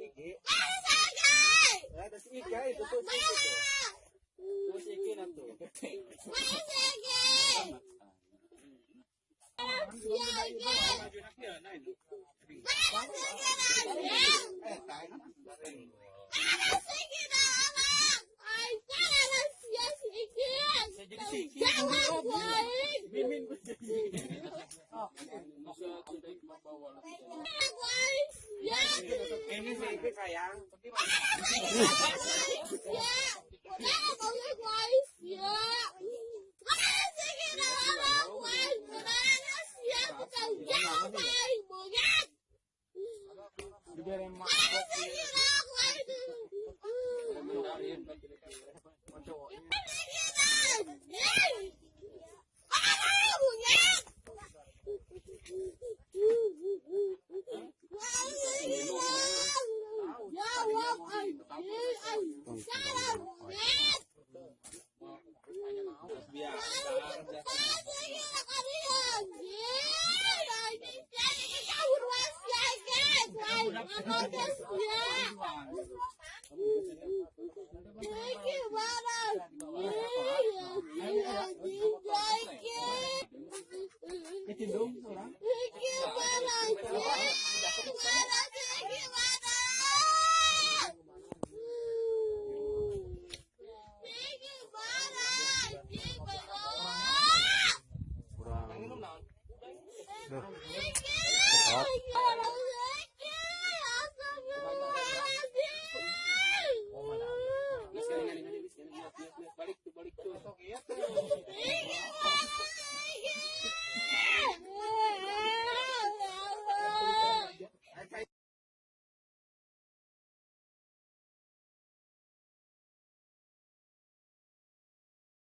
Iki. Mana sakit? Ada si itu tuh si Iki tuh. Tuh si Iki na tuh. Mana sakit? Mana sakit? Mana sakit anjing? Eh, tayo. ini baby sayang. Biarin mak. Iya. Ketindung orang. Kurang.